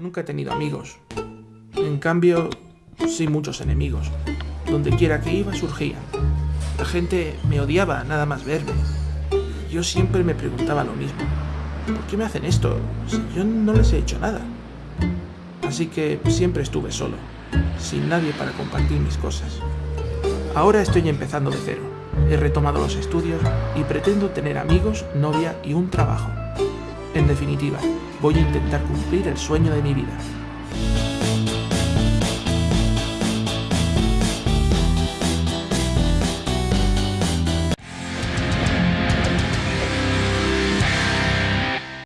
Nunca he tenido amigos. En cambio, sí muchos enemigos. Donde quiera que iba surgían. La gente me odiaba nada más verme. Yo siempre me preguntaba lo mismo. ¿Por qué me hacen esto si yo no les he hecho nada? Así que siempre estuve solo, sin nadie para compartir mis cosas. Ahora estoy empezando de cero. He retomado los estudios y pretendo tener amigos, novia y un trabajo. En definitiva, voy a intentar cumplir el sueño de mi vida.